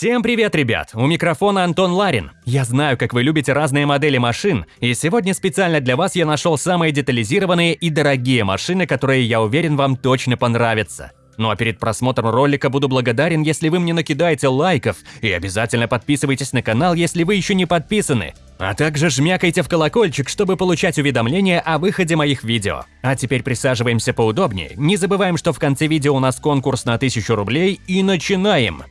Всем привет, ребят! У микрофона Антон Ларин. Я знаю, как вы любите разные модели машин, и сегодня специально для вас я нашел самые детализированные и дорогие машины, которые, я уверен, вам точно понравятся. Ну а перед просмотром ролика буду благодарен, если вы мне накидаете лайков, и обязательно подписывайтесь на канал, если вы еще не подписаны. А также жмякайте в колокольчик, чтобы получать уведомления о выходе моих видео. А теперь присаживаемся поудобнее, не забываем, что в конце видео у нас конкурс на 1000 рублей, и начинаем!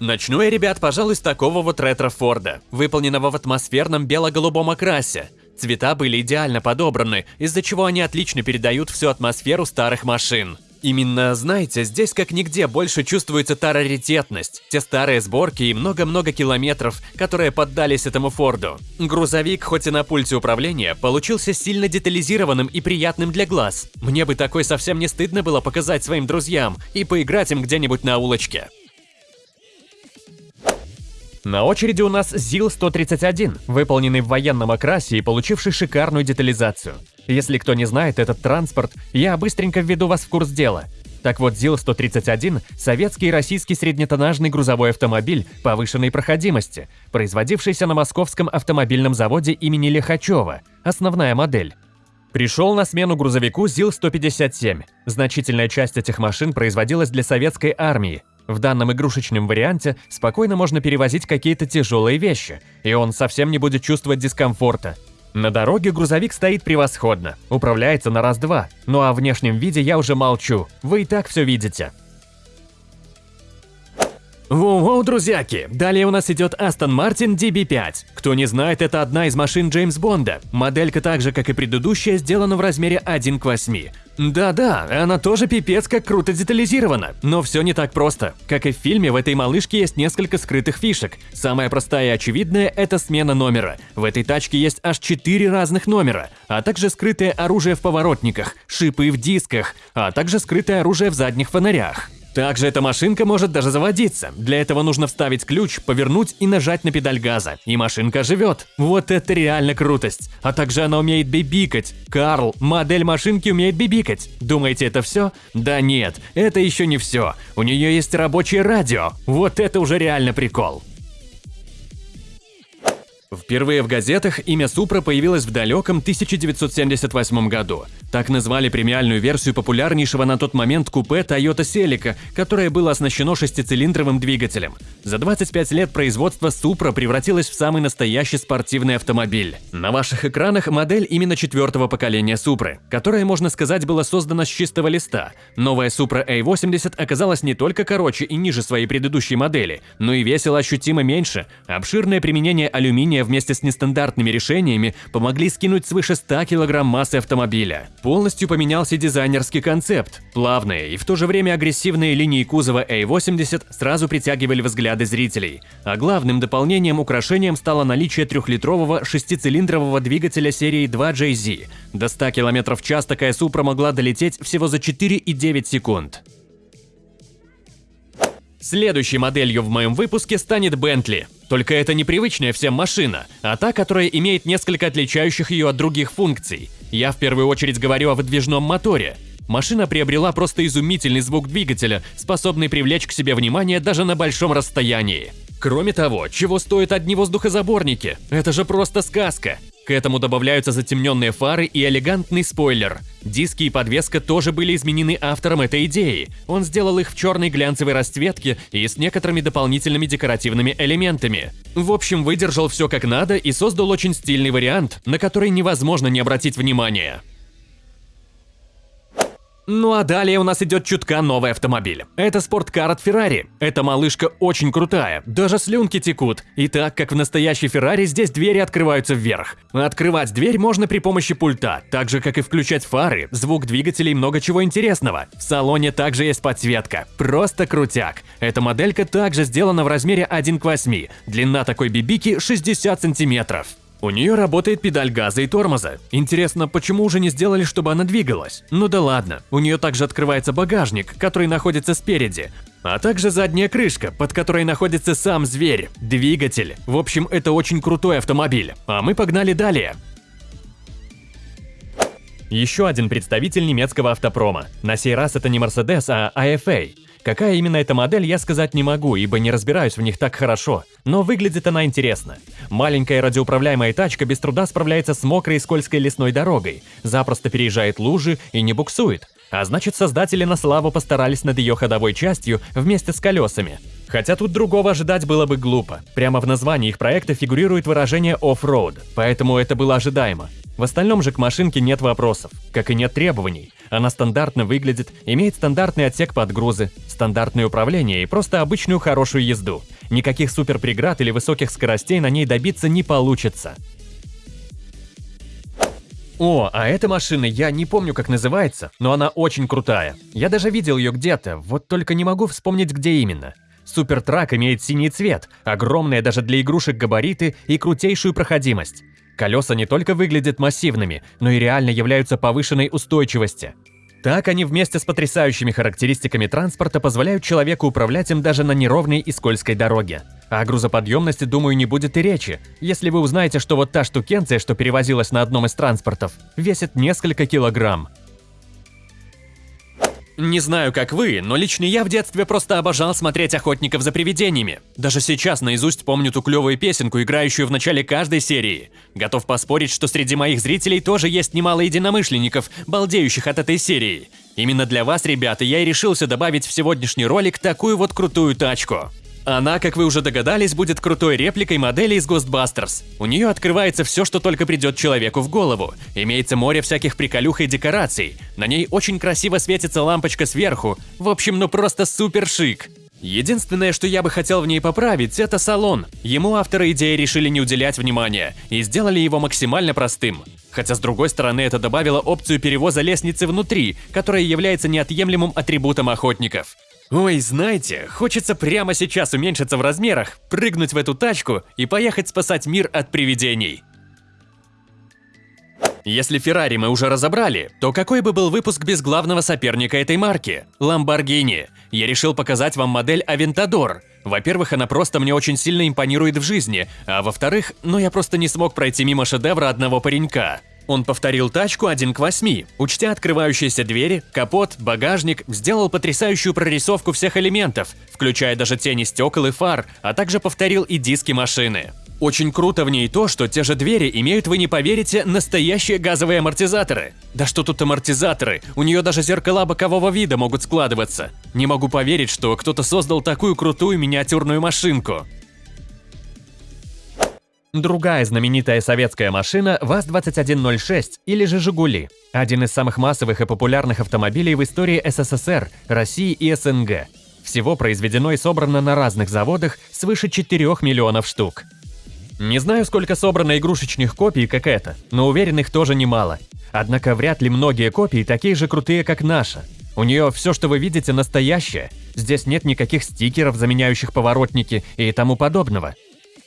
Начну я, ребят, пожалуй, с такого вот ретро-форда, выполненного в атмосферном бело-голубом окрасе. Цвета были идеально подобраны, из-за чего они отлично передают всю атмосферу старых машин. Именно, знаете, здесь как нигде больше чувствуется та раритетность, те старые сборки и много-много километров, которые поддались этому Форду. Грузовик, хоть и на пульте управления, получился сильно детализированным и приятным для глаз. Мне бы такой совсем не стыдно было показать своим друзьям и поиграть им где-нибудь на улочке. На очереди у нас ЗИЛ-131, выполненный в военном окрасе и получивший шикарную детализацию. Если кто не знает этот транспорт, я быстренько введу вас в курс дела. Так вот, ЗИЛ-131 – советский и российский среднетоннажный грузовой автомобиль повышенной проходимости, производившийся на московском автомобильном заводе имени Лихачева, основная модель. Пришел на смену грузовику ЗИЛ-157. Значительная часть этих машин производилась для советской армии, в данном игрушечном варианте спокойно можно перевозить какие-то тяжелые вещи, и он совсем не будет чувствовать дискомфорта. На дороге грузовик стоит превосходно, управляется на раз-два, ну а о внешнем виде я уже молчу, вы и так все видите. Воу-воу, друзьяки! Далее у нас идет Aston Martin DB5. Кто не знает, это одна из машин Джеймс Бонда. Моделька так же, как и предыдущая, сделана в размере 1 к 8. Да-да, она тоже пипец как круто детализирована, но все не так просто. Как и в фильме, в этой малышке есть несколько скрытых фишек. Самая простая и очевидная – это смена номера. В этой тачке есть аж 4 разных номера, а также скрытое оружие в поворотниках, шипы в дисках, а также скрытое оружие в задних фонарях. Также эта машинка может даже заводиться. Для этого нужно вставить ключ, повернуть и нажать на педаль газа. И машинка живет. Вот это реально крутость. А также она умеет бибикать. Карл, модель машинки умеет бибикать. Думаете, это все? Да нет, это еще не все. У нее есть рабочее радио. Вот это уже реально прикол. Впервые в газетах имя Супра появилось в далеком 1978 году. Так назвали премиальную версию популярнейшего на тот момент купе Toyota Celica, которое было оснащено шестицилиндровым двигателем. За 25 лет производство Supra превратилось в самый настоящий спортивный автомобиль. На ваших экранах модель именно четвертого поколения Supra, которая, можно сказать, была создана с чистого листа. Новая Supra A80 оказалась не только короче и ниже своей предыдущей модели, но и весила ощутимо меньше. Обширное применение алюминия вместе с нестандартными решениями помогли скинуть свыше 100 кг массы автомобиля. Полностью поменялся дизайнерский концепт. Плавные и в то же время агрессивные линии кузова A80 сразу притягивали взгляды зрителей. А главным дополнением украшением стало наличие трехлитрового шестицилиндрового двигателя серии 2JZ. До 100 км в час такая Супра могла долететь всего за 4,9 секунд. Следующей моделью в моем выпуске станет Bentley. Только это непривычная всем машина, а та, которая имеет несколько отличающих ее от других функций. Я в первую очередь говорю о выдвижном моторе. Машина приобрела просто изумительный звук двигателя, способный привлечь к себе внимание даже на большом расстоянии. Кроме того, чего стоят одни воздухозаборники? Это же просто сказка. К этому добавляются затемненные фары и элегантный спойлер. Диски и подвеска тоже были изменены автором этой идеи. Он сделал их в черной глянцевой расцветке и с некоторыми дополнительными декоративными элементами. В общем, выдержал все как надо и создал очень стильный вариант, на который невозможно не обратить внимания. Ну а далее у нас идет чутка новый автомобиль. Это спорткар от Ferrari. Эта малышка очень крутая, даже слюнки текут. И так как в настоящей Ferrari здесь двери открываются вверх. Открывать дверь можно при помощи пульта, так же как и включать фары, звук двигателей и много чего интересного. В салоне также есть подсветка. Просто крутяк. Эта моделька также сделана в размере 1 к 8. Длина такой бибики 60 сантиметров. У нее работает педаль газа и тормоза. Интересно, почему уже не сделали, чтобы она двигалась? Ну да ладно, у нее также открывается багажник, который находится спереди, а также задняя крышка, под которой находится сам зверь, двигатель. В общем, это очень крутой автомобиль. А мы погнали далее. Еще один представитель немецкого автопрома. На сей раз это не Mercedes, а AFA. Какая именно эта модель, я сказать не могу, ибо не разбираюсь в них так хорошо, но выглядит она интересно. Маленькая радиоуправляемая тачка без труда справляется с мокрой и скользкой лесной дорогой, запросто переезжает лужи и не буксует. А значит, создатели на славу постарались над ее ходовой частью вместе с колесами. Хотя тут другого ожидать было бы глупо. Прямо в названии их проекта фигурирует выражение «off-road», поэтому это было ожидаемо. В остальном же к машинке нет вопросов, как и нет требований. Она стандартно выглядит, имеет стандартный отсек под грузы, стандартное управление и просто обычную хорошую езду. Никаких суперпреград или высоких скоростей на ней добиться не получится. О, а эта машина, я не помню, как называется, но она очень крутая. Я даже видел ее где-то, вот только не могу вспомнить, где именно. Супертрак имеет синий цвет, огромные даже для игрушек габариты и крутейшую проходимость. Колеса не только выглядят массивными, но и реально являются повышенной устойчивости. Так они вместе с потрясающими характеристиками транспорта позволяют человеку управлять им даже на неровной и скользкой дороге. О грузоподъемности, думаю, не будет и речи, если вы узнаете, что вот та штукенция, что перевозилась на одном из транспортов, весит несколько килограмм. Не знаю, как вы, но лично я в детстве просто обожал смотреть «Охотников за привидениями». Даже сейчас наизусть помню ту клевую песенку, играющую в начале каждой серии. Готов поспорить, что среди моих зрителей тоже есть немало единомышленников, балдеющих от этой серии. Именно для вас, ребята, я и решился добавить в сегодняшний ролик такую вот крутую тачку. Она, как вы уже догадались, будет крутой репликой модели из Ghostbusters. У нее открывается все, что только придет человеку в голову. Имеется море всяких приколюх и декораций. На ней очень красиво светится лампочка сверху. В общем, ну просто супер шик. Единственное, что я бы хотел в ней поправить, это салон. Ему авторы идеи решили не уделять внимания и сделали его максимально простым. Хотя с другой стороны это добавило опцию перевоза лестницы внутри, которая является неотъемлемым атрибутом охотников. Ой, знаете, хочется прямо сейчас уменьшиться в размерах, прыгнуть в эту тачку и поехать спасать мир от привидений. Если Феррари мы уже разобрали, то какой бы был выпуск без главного соперника этой марки – Lamborghini? Я решил показать вам модель Aventador. Во-первых, она просто мне очень сильно импонирует в жизни, а во-вторых, ну я просто не смог пройти мимо шедевра одного паренька. Он повторил тачку 1 к 8, учтя открывающиеся двери, капот, багажник, сделал потрясающую прорисовку всех элементов, включая даже тени стекол и фар, а также повторил и диски машины. Очень круто в ней то, что те же двери имеют, вы не поверите, настоящие газовые амортизаторы. Да что тут амортизаторы, у нее даже зеркала бокового вида могут складываться. Не могу поверить, что кто-то создал такую крутую миниатюрную машинку. Другая знаменитая советская машина ВАЗ-2106 или же «Жигули» – один из самых массовых и популярных автомобилей в истории СССР, России и СНГ. Всего произведено и собрано на разных заводах свыше 4 миллионов штук. Не знаю, сколько собрано игрушечных копий, как это, но уверен, их тоже немало. Однако вряд ли многие копии такие же крутые, как наша. У нее все, что вы видите, настоящее. Здесь нет никаких стикеров, заменяющих поворотники и тому подобного.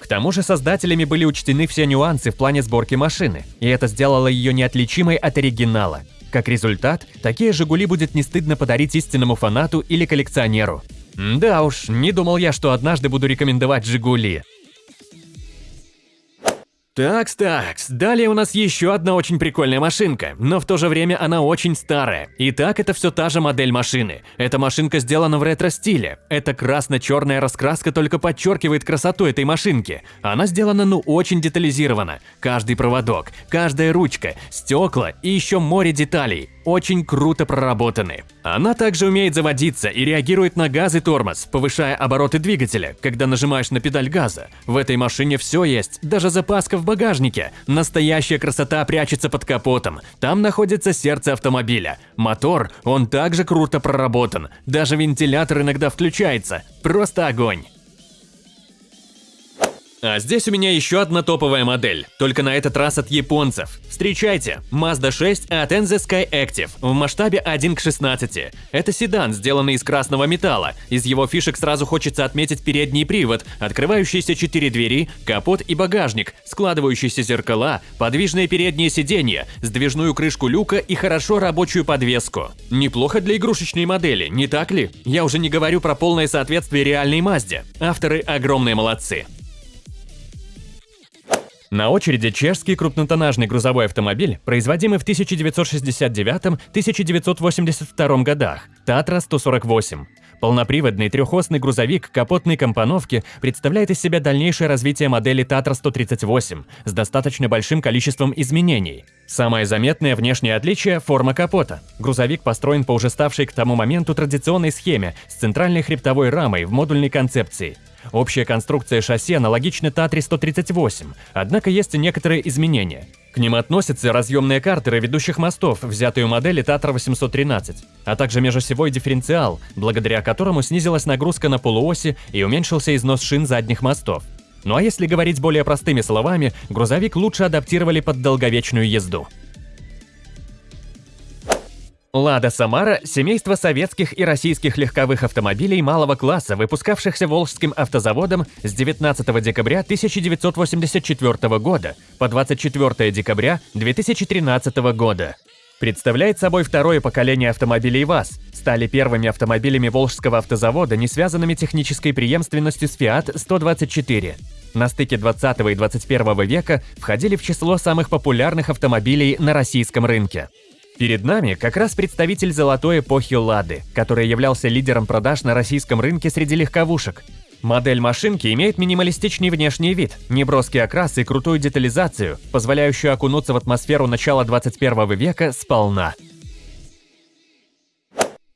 К тому же создателями были учтены все нюансы в плане сборки машины, и это сделало ее неотличимой от оригинала. Как результат, такие «Жигули» будет не стыдно подарить истинному фанату или коллекционеру. Да уж, не думал я, что однажды буду рекомендовать «Жигули». Такс-такс, далее у нас еще одна очень прикольная машинка, но в то же время она очень старая. Итак, это все та же модель машины. Эта машинка сделана в ретро-стиле. Эта красно-черная раскраска только подчеркивает красоту этой машинки. Она сделана ну очень детализированно. Каждый проводок, каждая ручка, стекла и еще море деталей очень круто проработаны. Она также умеет заводиться и реагирует на газ и тормоз, повышая обороты двигателя, когда нажимаешь на педаль газа. В этой машине все есть, даже запаска в багажнике. Настоящая красота прячется под капотом. Там находится сердце автомобиля. Мотор, он также круто проработан. Даже вентилятор иногда включается. Просто огонь. А здесь у меня еще одна топовая модель, только на этот раз от японцев. Встречайте, Mazda 6 от NZ Sky Active в масштабе 1 к 16. Это седан, сделанный из красного металла. Из его фишек сразу хочется отметить передний привод, открывающиеся 4 двери, капот и багажник, складывающиеся зеркала, подвижные передние сиденья, сдвижную крышку люка и хорошо рабочую подвеску. Неплохо для игрушечной модели, не так ли? Я уже не говорю про полное соответствие реальной Мазде. Авторы огромные молодцы. На очереди чешский крупнотоннажный грузовой автомобиль, производимый в 1969-1982 годах, Татра 148. Полноприводный трехосный грузовик капотной компоновки представляет из себя дальнейшее развитие модели Tatra 138 с достаточно большим количеством изменений. Самое заметное внешнее отличие – форма капота. Грузовик построен по уже ставшей к тому моменту традиционной схеме с центральной хребтовой рамой в модульной концепции. Общая конструкция шасси аналогична Татре 138, однако есть и некоторые изменения. К ним относятся разъемные картеры ведущих мостов, взятые у модели Татра 813, а также межосевой дифференциал, благодаря которому снизилась нагрузка на полуоси и уменьшился износ шин задних мостов. Ну а если говорить более простыми словами, грузовик лучше адаптировали под долговечную езду. Лада Самара – семейство советских и российских легковых автомобилей малого класса, выпускавшихся Волжским автозаводом с 19 декабря 1984 года по 24 декабря 2013 года. Представляет собой второе поколение автомобилей ВАЗ, стали первыми автомобилями Волжского автозавода, не связанными технической преемственностью с Fiat 124. На стыке 20 и 21 века входили в число самых популярных автомобилей на российском рынке. Перед нами как раз представитель золотой эпохи «Лады», который являлся лидером продаж на российском рынке среди легковушек. Модель машинки имеет минималистичный внешний вид, неброский окрас и крутую детализацию, позволяющую окунуться в атмосферу начала 21 века сполна.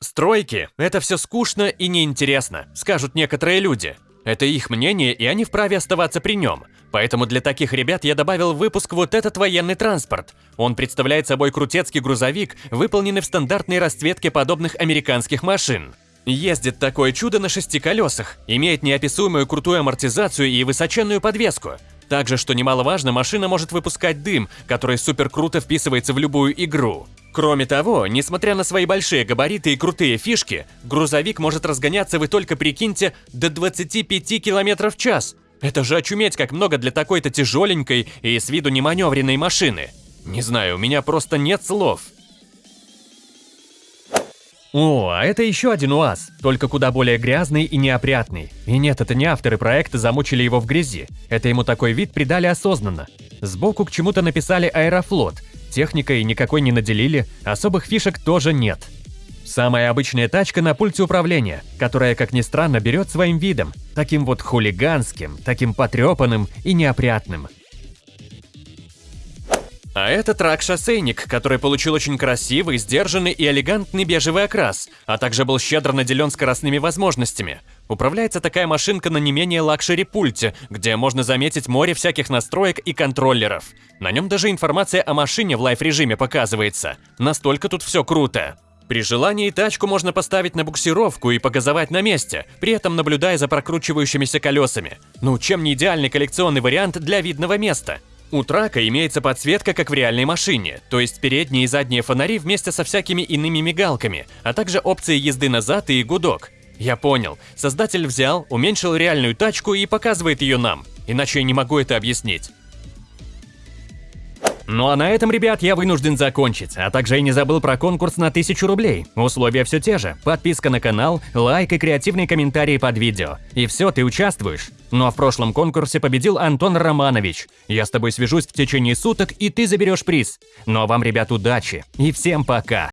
Стройки – это все скучно и неинтересно, скажут некоторые люди. Это их мнение, и они вправе оставаться при нем. Поэтому для таких ребят я добавил в выпуск вот этот военный транспорт. Он представляет собой крутецкий грузовик, выполненный в стандартной расцветке подобных американских машин. Ездит такое чудо на шести колесах, имеет неописуемую крутую амортизацию и высоченную подвеску. Также, что немаловажно, машина может выпускать дым, который супер круто вписывается в любую игру. Кроме того, несмотря на свои большие габариты и крутые фишки, грузовик может разгоняться, вы только прикиньте, до 25 км в час. Это же очуметь как много для такой-то тяжеленькой и с виду неманевренной машины. Не знаю, у меня просто нет слов. О, а это еще один УАЗ, только куда более грязный и неопрятный. И нет, это не авторы проекта замучили его в грязи. Это ему такой вид придали осознанно. Сбоку к чему-то написали «Аэрофлот». Техникой никакой не наделили, особых фишек тоже нет. Самая обычная тачка на пульте управления, которая, как ни странно, берет своим видом, таким вот хулиганским, таким потрепанным и неопрятным. А это truck-шоссейник, который получил очень красивый, сдержанный и элегантный бежевый окрас, а также был щедро наделен скоростными возможностями. Управляется такая машинка на не менее luxury пульте, где можно заметить море всяких настроек и контроллеров. На нем даже информация о машине в live-режиме показывается. Настолько тут все круто. При желании тачку можно поставить на буксировку и погазовать на месте, при этом наблюдая за прокручивающимися колесами. Ну, чем не идеальный коллекционный вариант для видного места? У трака имеется подсветка, как в реальной машине, то есть передние и задние фонари вместе со всякими иными мигалками, а также опции езды назад и гудок. Я понял, создатель взял, уменьшил реальную тачку и показывает ее нам, иначе я не могу это объяснить. Ну а на этом, ребят, я вынужден закончить, а также я не забыл про конкурс на 1000 рублей. Условия все те же. Подписка на канал, лайк и креативные комментарии под видео. И все, ты участвуешь. Ну а в прошлом конкурсе победил Антон Романович. Я с тобой свяжусь в течение суток, и ты заберешь приз. Ну а вам, ребят, удачи. И всем пока.